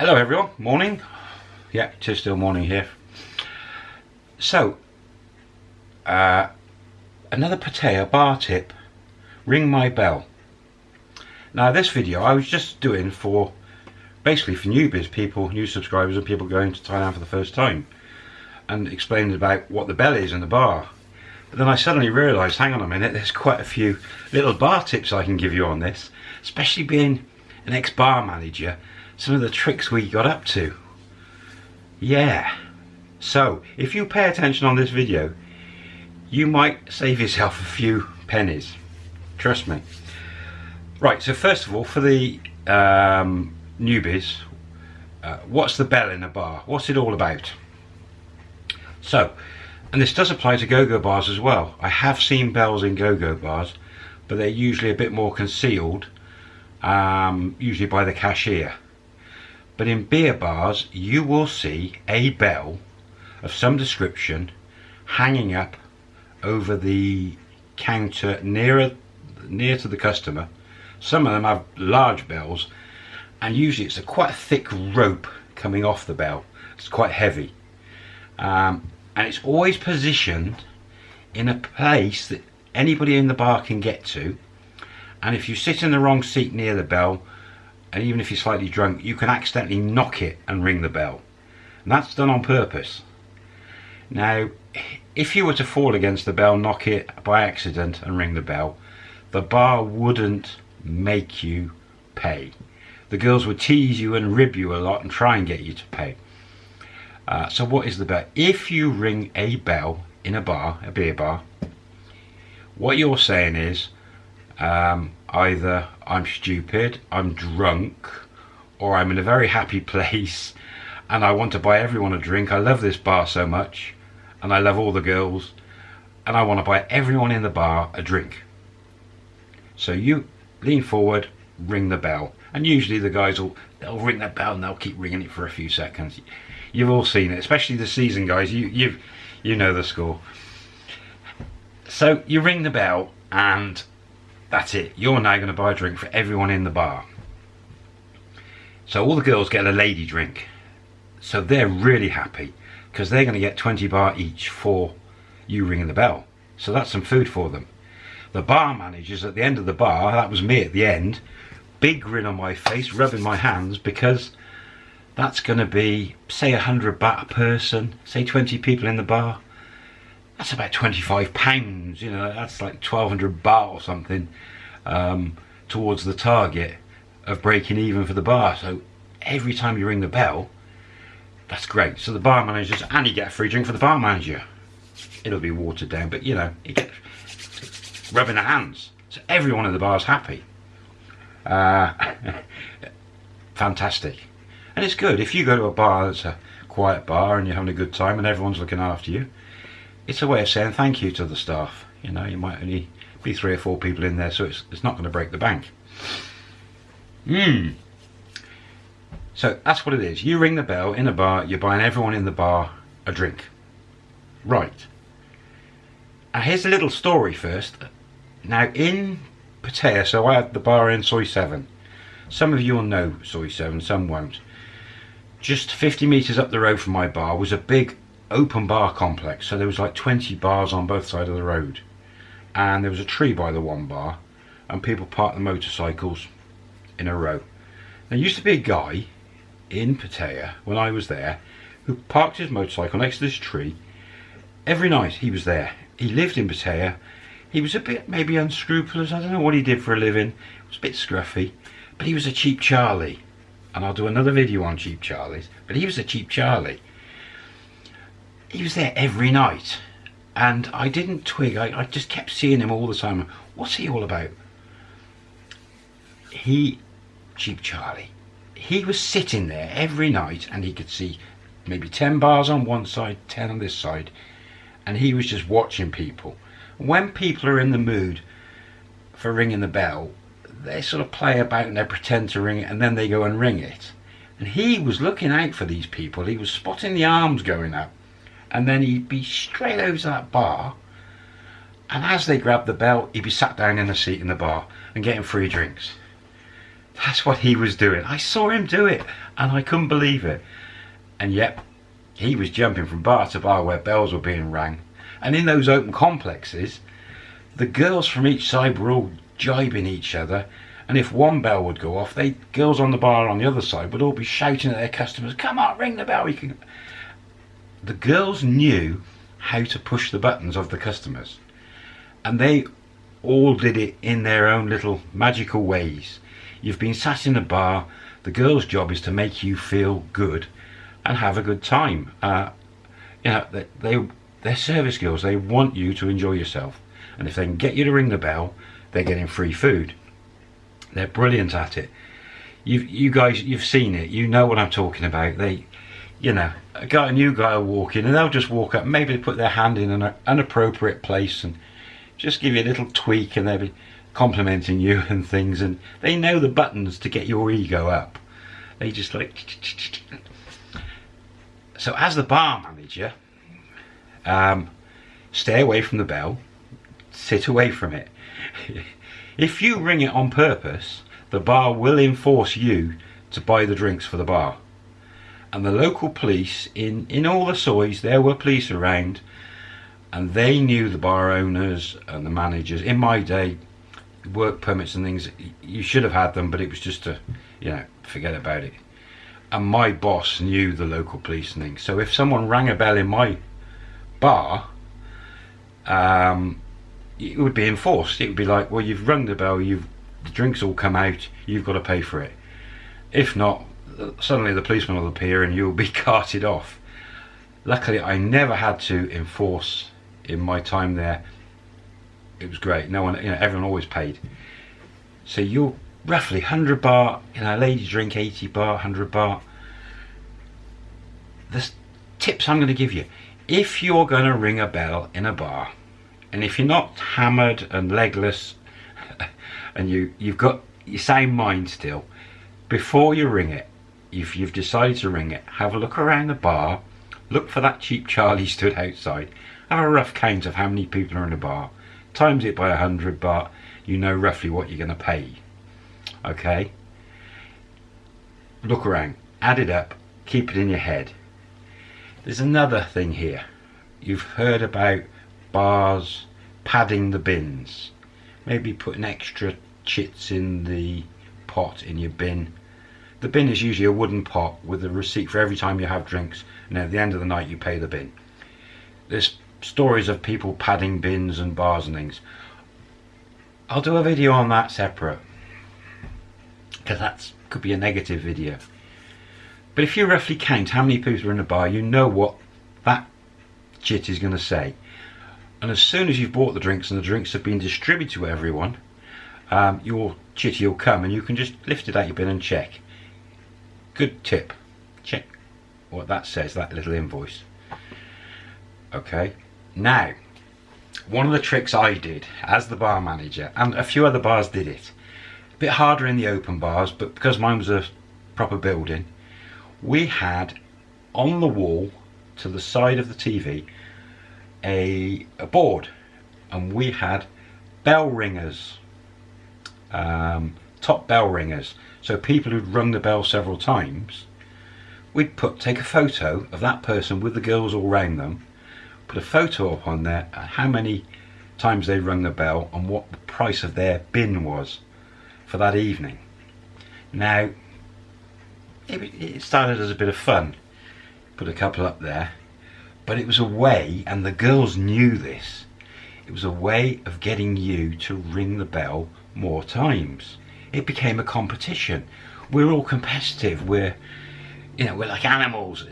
Hello everyone, morning. Yeah, it is still morning here. So, uh, another Pattaya bar tip, ring my bell. Now this video I was just doing for, basically for newbies, people, new subscribers and people going to Thailand for the first time. And explaining about what the bell is in the bar. But then I suddenly realised, hang on a minute, there's quite a few little bar tips I can give you on this. Especially being an ex-bar manager, some of the tricks we got up to. Yeah. So, if you pay attention on this video, you might save yourself a few pennies. Trust me. Right, so first of all, for the um, newbies, uh, what's the bell in a bar? What's it all about? So, and this does apply to go-go bars as well. I have seen bells in go-go bars, but they're usually a bit more concealed, um, usually by the cashier. But in beer bars, you will see a bell of some description hanging up over the counter nearer near to the customer. Some of them have large bells and usually it's a quite thick rope coming off the bell. It's quite heavy. Um, and it's always positioned in a place that anybody in the bar can get to and if you sit in the wrong seat near the bell and even if you're slightly drunk you can accidentally knock it and ring the bell. And that's done on purpose. Now if you were to fall against the bell knock it by accident and ring the bell the bar wouldn't make you pay. The girls would tease you and rib you a lot and try and get you to pay. Uh, so what is the bell? If you ring a bell in a bar, a beer bar, what you're saying is um, either I'm stupid, I'm drunk, or I'm in a very happy place and I want to buy everyone a drink. I love this bar so much and I love all the girls and I want to buy everyone in the bar a drink. So you lean forward, ring the bell and usually the guys will they'll ring that bell and they'll keep ringing it for a few seconds you've all seen it especially the season guys you you you know the score so you ring the bell and that's it. You're now going to buy a drink for everyone in the bar. So all the girls get a lady drink. So they're really happy because they're going to get 20 baht each for you ringing the bell. So that's some food for them. The bar managers at the end of the bar that was me at the end big grin on my face rubbing my hands because that's going to be say 100 baht a person say 20 people in the bar that's about 25 pounds you know that's like 1200 baht or something um, towards the target of breaking even for the bar. So every time you ring the bell that's great. So the bar managers and you get a free drink for the bar manager. It'll be watered down but you know you get rubbing the hands. So everyone in the bar is happy. Uh, fantastic. And it's good. If you go to a bar that's a quiet bar and you're having a good time and everyone's looking after you it's a way of saying thank you to the staff. You know you might only be three or four people in there so it's, it's not going to break the bank. Mmm. so that's what it is. You ring the bell in a bar you're buying everyone in the bar a drink. Right. Now here's a little story first. Now in Pattaya so I had the bar in Soi 7 some of you will know Soi 7 some won't. Just 50 meters up the road from my bar was a big open bar complex so there was like 20 bars on both sides of the road. And there was a tree by the one bar and people parked the motorcycles in a row. There used to be a guy in Pattaya when I was there who parked his motorcycle next to this tree. Every night he was there. He lived in Pattaya. He was a bit maybe unscrupulous. I don't know what he did for a living. It was a bit scruffy. But he was a cheap Charlie. And I'll do another video on Cheap Charlies, but he was a Cheap Charlie. He was there every night, and I didn't twig, I, I just kept seeing him all the time. What's he all about? He, Cheap Charlie, he was sitting there every night and he could see maybe 10 bars on one side, 10 on this side, and he was just watching people. When people are in the mood for ringing the bell, they sort of play about and they pretend to ring it and then they go and ring it. And he was looking out for these people. He was spotting the arms going up. And then he'd be straight over to that bar. And as they grabbed the bell, he'd be sat down in a seat in the bar and getting free drinks. That's what he was doing. I saw him do it and I couldn't believe it. And yet, he was jumping from bar to bar where bells were being rang. And in those open complexes, the girls from each side were all jibing each other. And if one bell would go off, they girls on the bar on the other side would all be shouting at their customers, "Come on, ring the bell!" You can. The girls knew how to push the buttons of the customers, and they all did it in their own little magical ways. You've been sat in a bar. The girl's job is to make you feel good and have a good time. Uh, you know, they, they they're service girls. They want you to enjoy yourself, and if they can get you to ring the bell, they're getting free food. They're brilliant at it. You you guys, you've seen it. You know what I'm talking about. They, you know, a guy, a new guy will walk in, and they'll just walk up. Maybe put their hand in an, an appropriate place and just give you a little tweak, and they'll be complimenting you and things. And they know the buttons to get your ego up. They just like. So as the bar manager, um, stay away from the bell. Sit away from it. If you ring it on purpose, the bar will enforce you to buy the drinks for the bar. And the local police, in, in all the sois, there were police around, and they knew the bar owners and the managers. In my day, work permits and things, you should have had them, but it was just to, you know, forget about it. And my boss knew the local police and things. So if someone rang a bell in my bar, um, it would be enforced. It would be like, well, you've rung the bell, you've the drinks all come out, you've got to pay for it. If not, suddenly the policeman will appear and you'll be carted off. Luckily, I never had to enforce in my time there. It was great. No one, you know, everyone always paid. So you're roughly 100 baht, you know, ladies drink 80 baht, 100 baht. The tips I'm going to give you. If you're going to ring a bell in a bar, and if you're not hammered and legless and you you've got your same mind still before you ring it if you've decided to ring it have a look around the bar look for that cheap charlie stood outside have a rough count of how many people are in the bar times it by a hundred baht you know roughly what you're going to pay okay? Look around add it up keep it in your head. There's another thing here. You've heard about bars, padding the bins, maybe putting extra chits in the pot in your bin. The bin is usually a wooden pot with a receipt for every time you have drinks and at the end of the night you pay the bin. There's stories of people padding bins and bars and things. I'll do a video on that separate because that could be a negative video. But if you roughly count how many people are in a bar, you know what that chit is going to say and as soon as you've bought the drinks and the drinks have been distributed to everyone um, your chitty will come and you can just lift it out your bin and check good tip. Check what that says that little invoice. Okay. Now one of the tricks I did as the bar manager and a few other bars did it a bit harder in the open bars but because mine was a proper building we had on the wall to the side of the TV a, a board and we had bell ringers. Um, top bell ringers so people who'd rung the bell several times we'd put take a photo of that person with the girls all round them put a photo up on there uh, how many times they rung the bell and what the price of their bin was for that evening now it, it started as a bit of fun put a couple up there but it was a way, and the girls knew this, it was a way of getting you to ring the bell more times. It became a competition. We're all competitive. We're, you know, we're like animals.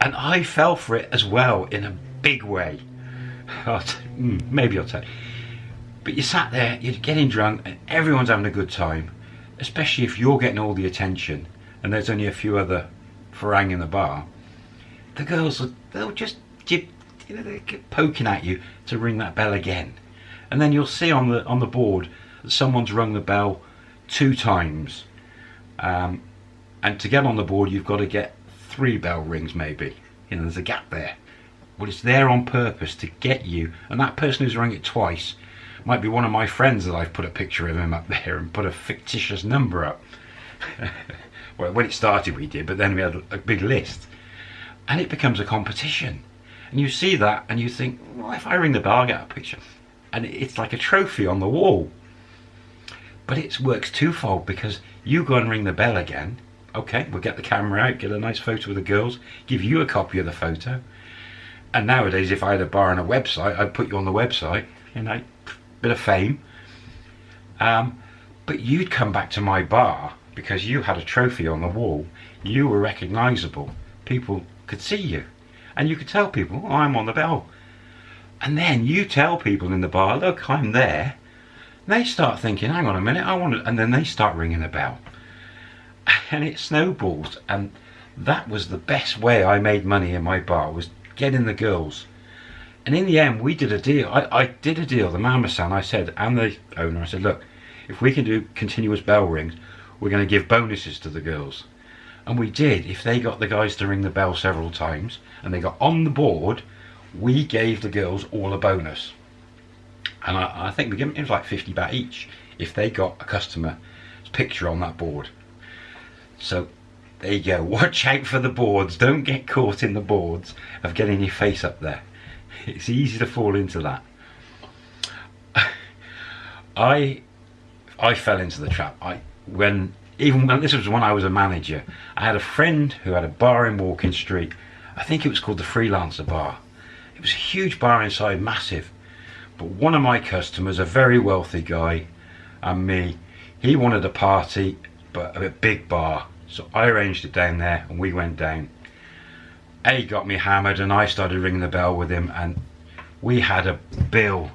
And I fell for it as well in a big way. Hmm, maybe I'll tell you. But you sat there, you're getting drunk, and everyone's having a good time. Especially if you're getting all the attention, and there's only a few other farang in the bar. The girls, they'll just you know, they keep poking at you to ring that bell again. And then you'll see on the on the board that someone's rung the bell two times. Um, and to get on the board, you've got to get three bell rings maybe. You know, there's a gap there. But it's there on purpose to get you. And that person who's rung it twice might be one of my friends that I've put a picture of him up there and put a fictitious number up. well, when it started we did, but then we had a big list. And it becomes a competition. And you see that and you think, well, if I ring the bell, I get a picture. And it's like a trophy on the wall. But it works twofold because you go and ring the bell again. Okay, we'll get the camera out, get a nice photo of the girls, give you a copy of the photo. And nowadays, if I had a bar and a website, I'd put you on the website, you know, bit of fame. Um, but you'd come back to my bar because you had a trophy on the wall. You were recognisable. People could see you. And you could tell people, oh, I'm on the bell. And then you tell people in the bar, look, I'm there. They start thinking, hang on a minute, I want to, and then they start ringing the bell. And it snowballs. And that was the best way I made money in my bar, was getting the girls. And in the end, we did a deal. I, I did a deal, the Mama-san, I said, and the owner, I said, look, if we can do continuous bell rings, we're going to give bonuses to the girls. And we did. If they got the guys to ring the bell several times and they got on the board, we gave the girls all a bonus. And I, I think we gave them, like 50 baht each if they got a customer's picture on that board. So there you go. Watch out for the boards. Don't get caught in the boards of getting your face up there. It's easy to fall into that. I I fell into the trap. I when even when this was when I was a manager, I had a friend who had a bar in Walking Street. I think it was called the Freelancer Bar. It was a huge bar inside, massive. But one of my customers, a very wealthy guy, and me, he wanted a party, but a big bar. So I arranged it down there, and we went down. A got me hammered, and I started ringing the bell with him, and we had a bill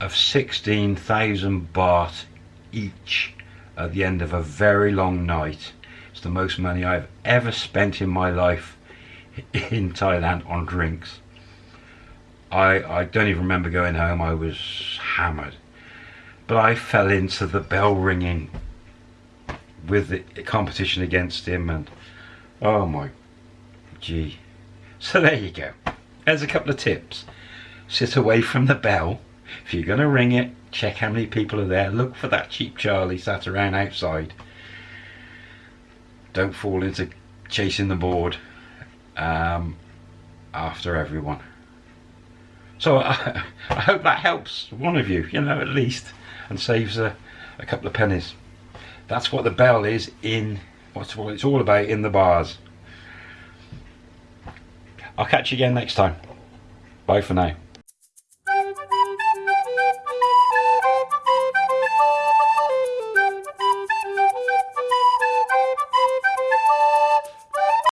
of 16,000 baht each at the end of a very long night. It's the most money I've ever spent in my life in Thailand on drinks. I, I don't even remember going home, I was hammered. But I fell into the bell ringing with the competition against him and oh my gee. So there you go. There's a couple of tips. Sit away from the bell. If you're going to ring it, check how many people are there. Look for that cheap Charlie sat around outside. Don't fall into chasing the board um, after everyone. So I, I, hope that helps one of you, you know, at least, and saves a, a couple of pennies. That's what the bell is in, what's what it's all about in the bars. I'll catch you again next time. Bye for now.